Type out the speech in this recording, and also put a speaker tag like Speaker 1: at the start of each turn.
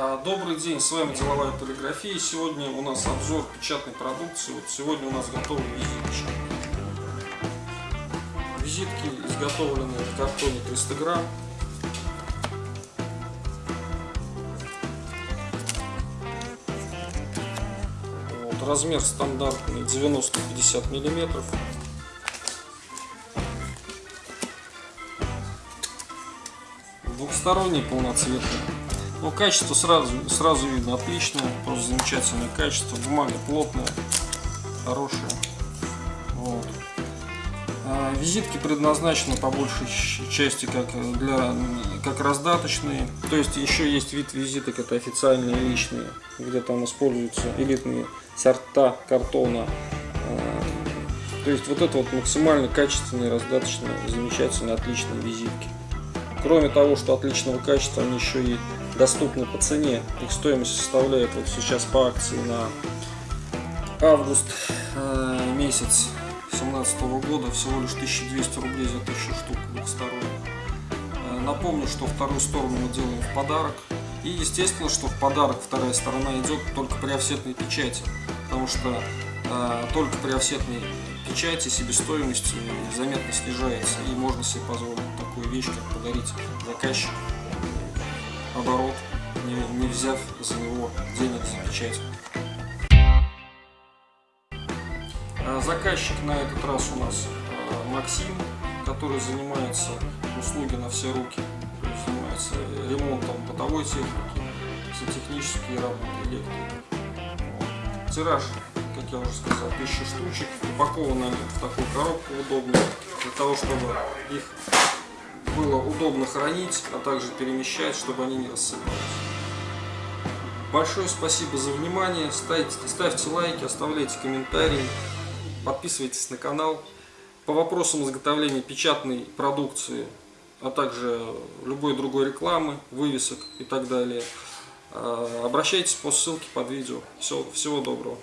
Speaker 1: А, Добрый день, с вами Деловая полиграфия. Сегодня у нас обзор печатной продукции. Вот сегодня у нас готовы визитки. Визитки изготовлены в картоне 300 грамм. Вот, размер стандартный 90-50 миллиметров. Двухсторонний полноцветный. Но качество сразу, сразу видно отличное, просто замечательное качество. Бумага плотная, хорошая. Вот. А, визитки предназначены по большей части как, для, как раздаточные. То есть еще есть вид визиток, это официальные личные, где там используются элитные сорта картона. А, то есть вот это вот максимально качественные, раздаточные, замечательные, отличные визитки. Кроме того, что отличного качества, они еще и доступны по цене. Их стоимость составляет вот сейчас по акции на август э, месяц 2017 года всего лишь 1200 рублей за 1000 штук двухсторонних. Э, напомню, что вторую сторону мы делаем в подарок. И естественно, что в подарок вторая сторона идет только при офсетной печати. Потому что э, только при офсетной печати себестоимость заметно снижается. И можно себе позволить такую вещь, как подарить заказчику оборот, не, не взяв за него денег за печать. А заказчик на этот раз у нас а, Максим, который занимается услуги на все руки, занимается ремонтом бытовой техники, сантехнические работы, электрики. Вот. Тираж, как я уже сказал, 1000 штучек, упакованы они в такую коробку удобную, для того, чтобы их было удобно хранить, а также перемещать, чтобы они не рассыпались. Большое спасибо за внимание. Ставьте, ставьте лайки, оставляйте комментарии, подписывайтесь на канал. По вопросам изготовления печатной продукции, а также любой другой рекламы, вывесок и так далее, а, обращайтесь по ссылке под видео. Всего, всего доброго.